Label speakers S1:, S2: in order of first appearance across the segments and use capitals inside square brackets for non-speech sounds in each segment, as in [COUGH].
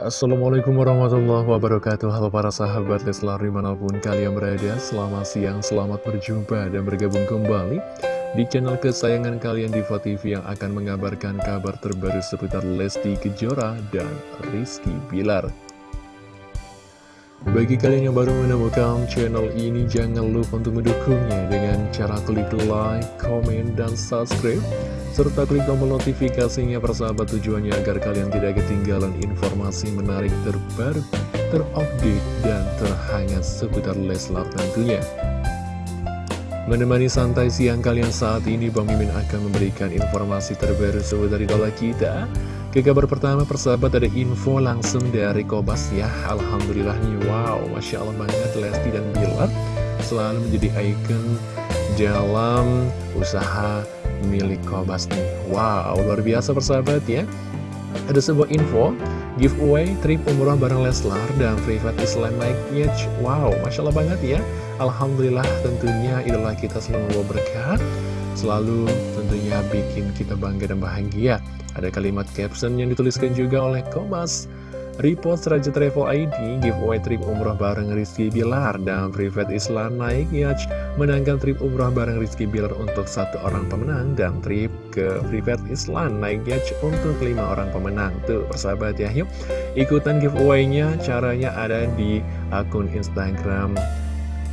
S1: Assalamualaikum warahmatullahi wabarakatuh. Halo para sahabat Leslar di mana pun kalian berada Selamat siang, selamat berjumpa dan bergabung kembali Di channel kesayangan kalian Diva TV yang akan mengabarkan kabar terbaru seputar Lesti Kejora dan Rizky Bilar. Bagi kalian yang baru menemukan channel ini, jangan lupa untuk mendukungnya dengan cara klik like, komen, dan subscribe serta klik tombol notifikasinya persahabat tujuannya agar kalian tidak ketinggalan informasi menarik terbaru, terupdate, dan terhangat seputar Leslar tentunya. Menemani santai siang kalian saat ini, Bang Mimin akan memberikan informasi terbaru seputar idola kita. Ke kabar pertama, persahabat ada info langsung dari Kobas ya. Alhamdulillah nih, wow, Masya Allah banget Lesti dan Bilar selalu menjadi ikon dalam usaha milik Kobas. Nih Wow, luar biasa persahabat ya. Ada sebuah info Giveaway trip umroh bareng Leslar dan private Islam naik yacht Wow, Masya Allah banget ya. Alhamdulillah tentunya idola kita selalu membawa berkah. Selalu tentunya bikin kita bangga dan bahagia. Ada kalimat caption yang dituliskan juga oleh Kobas Repost Raja Travel ID giveaway trip umroh bareng Rizky Bilar dan Private Islam naik yacht menangkan trip umroh bareng Rizky Bilar untuk satu orang pemenang dan trip ke Private Islam naik yacht untuk lima orang pemenang. Tuh persahabat ya yuk. Ikutan giveaway-nya caranya ada di akun Instagram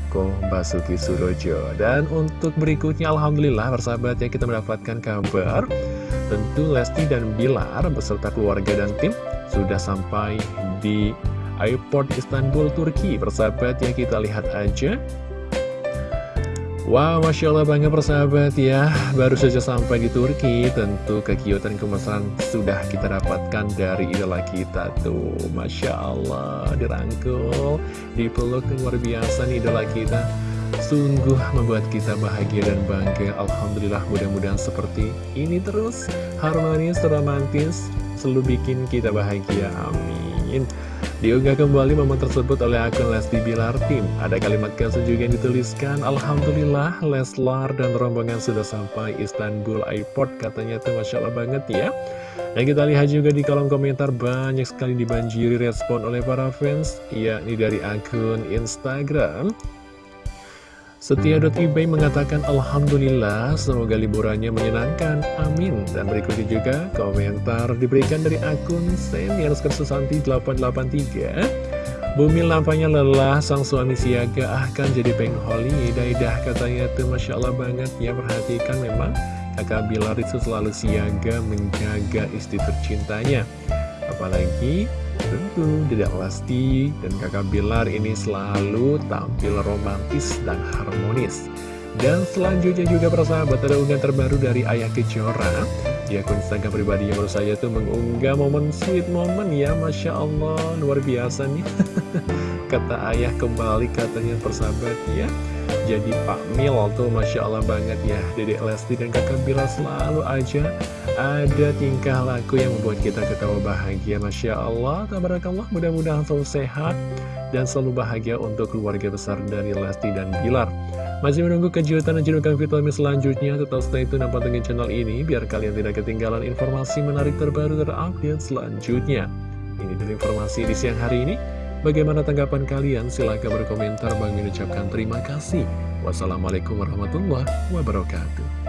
S1: Ko Basuki Surojo dan untuk berikutnya Alhamdulillah persahabat ya kita mendapatkan kabar tentu Lesti dan Bilar beserta keluarga dan tim sudah sampai di airport Istanbul, Turki. Persahabat ya, kita lihat aja. Wow, Masya Allah banget persahabat ya. Baru saja sampai di Turki Tentu kekiutan kemesraan sudah kita dapatkan dari idola kita Tuh, Masya Allah Dirangkul, dipeluk luar biasa nih idola kita. Sungguh membuat kita bahagia dan bangga. Alhamdulillah mudah-mudahan seperti ini terus. Harmonis, romantis selalu bikin kita bahagia, amin Diunggah kembali momen tersebut oleh akun Lesti Bilar Tim Ada kalimat caption juga yang dituliskan Alhamdulillah Leslar dan rombongan sudah sampai Istanbul Airport Katanya tuh Masya Allah banget ya. Dan kita lihat juga di kolom komentar banyak sekali dibanjiri respon oleh para fans Yakni dari akun Instagram Setia.eBay mengatakan Alhamdulillah semoga liburannya menyenangkan. Amin. Dan berikutnya juga komentar diberikan dari akun Senior Susanti 883 Bumi lampanya lelah sang suami siaga akan jadi pengen holiday dah katanya. Tuh Masya Allah banget. Ya perhatikan memang kakak Bilar itu selalu siaga menjaga istri tercintanya. Apalagi Tentu tidak pasti dan kakak Bilar ini selalu tampil romantis dan harmonis. Dan selanjutnya juga persahabat ada unggahan terbaru dari Ayah Kejora. Di akun Instagram pribadi yang baru saya tuh mengunggah momen sweet moment ya Masya Allah luar biasa nih [LAUGHS] Kata ayah kembali katanya persahabat ya. Jadi Pak Mil tuh Masya Allah banget ya. Dedek Lesti dan kakak Bilar selalu aja ada tingkah laku yang membuat kita ketawa bahagia. Masya Allah, tabarakallah mudah-mudahan selalu sehat dan selalu bahagia untuk keluarga besar dari Lesti dan Bilar. Masih menunggu kejutan dan jenukan vitamin selanjutnya, tetap stay tune dan pantengin channel ini biar kalian tidak ketinggalan informasi menarik terbaru terupdate selanjutnya. Ini dari informasi di siang hari ini Bagaimana tanggapan kalian? Silahkan berkomentar. Bang mengucapkan terima kasih. Wassalamualaikum warahmatullahi wabarakatuh.